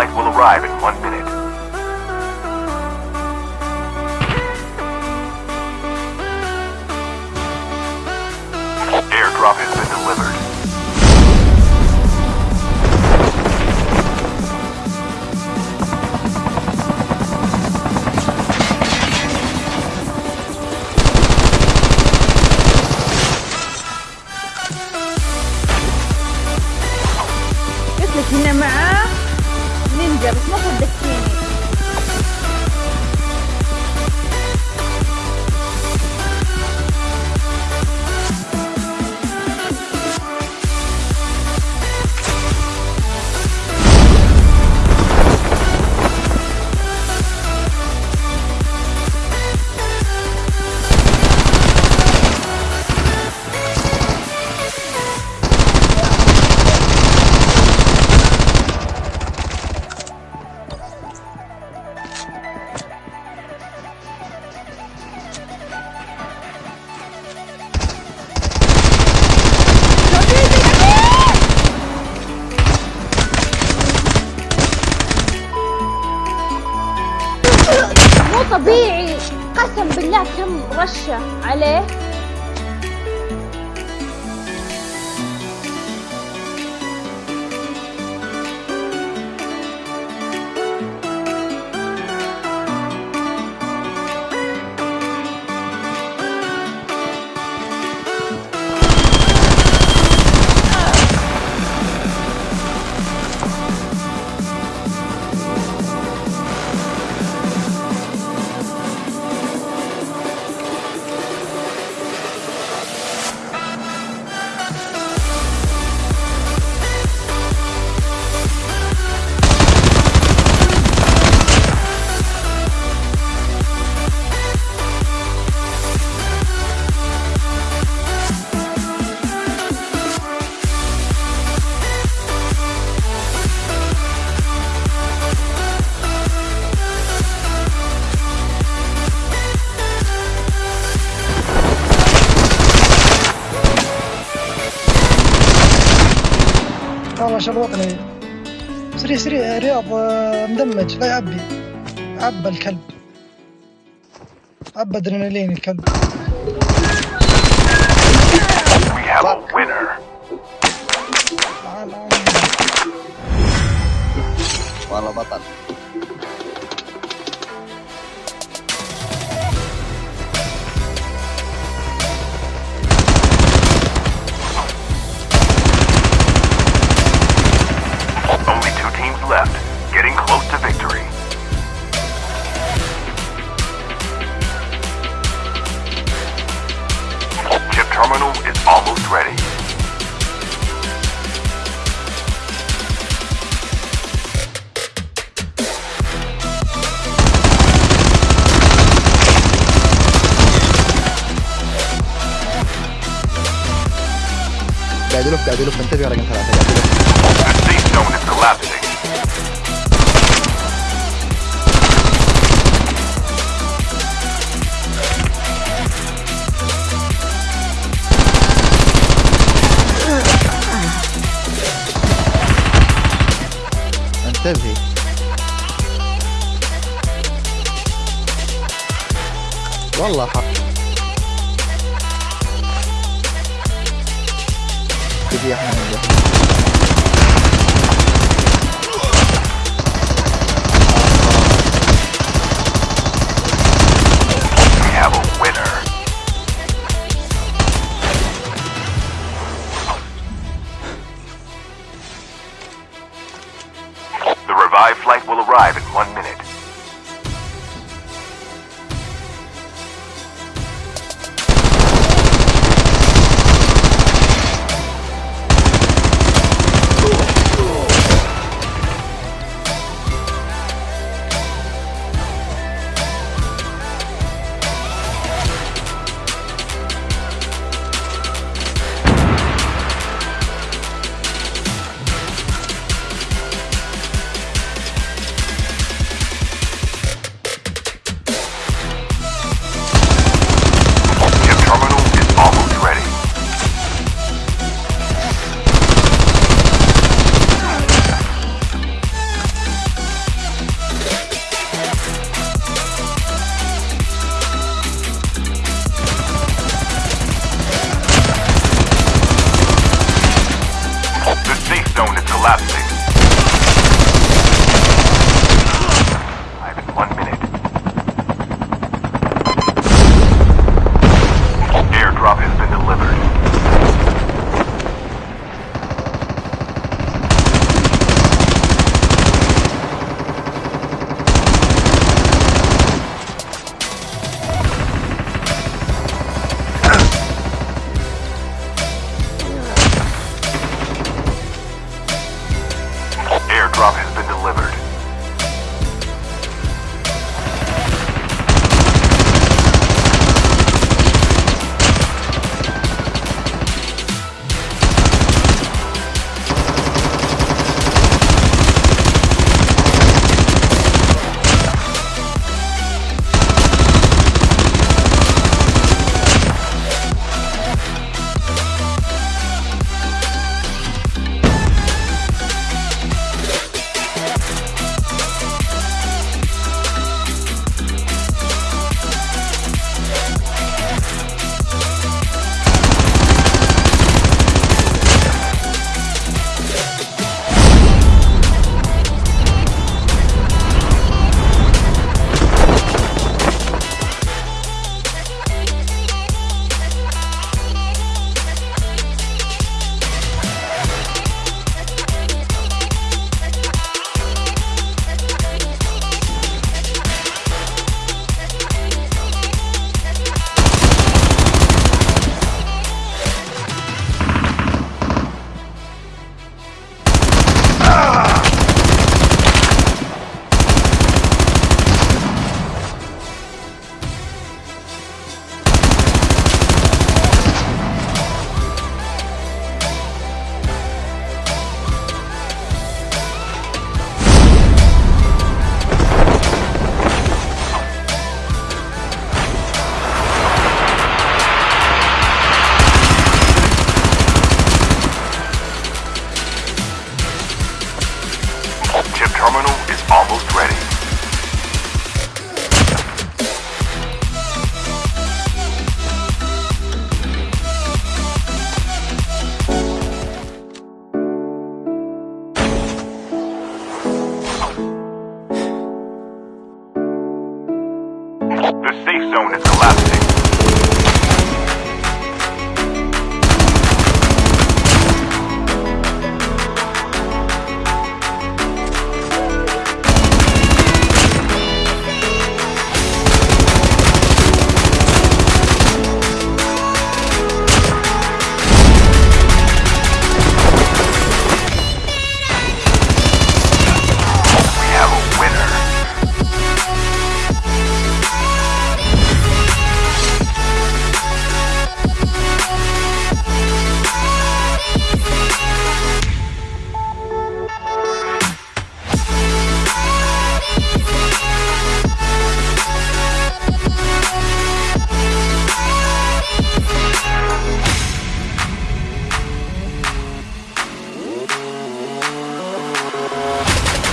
Flight will arrive in one minute. طبيعي. قسم بالله كم رشة عليه؟ والله شر وطني سريع سريع رياض آه، مدمج لا يعبي عبى الكلب. عبى أدرينالين الكلب. يلف قاعد يلف انتبه رقم ثلاثة. انتبهي والله حق Video.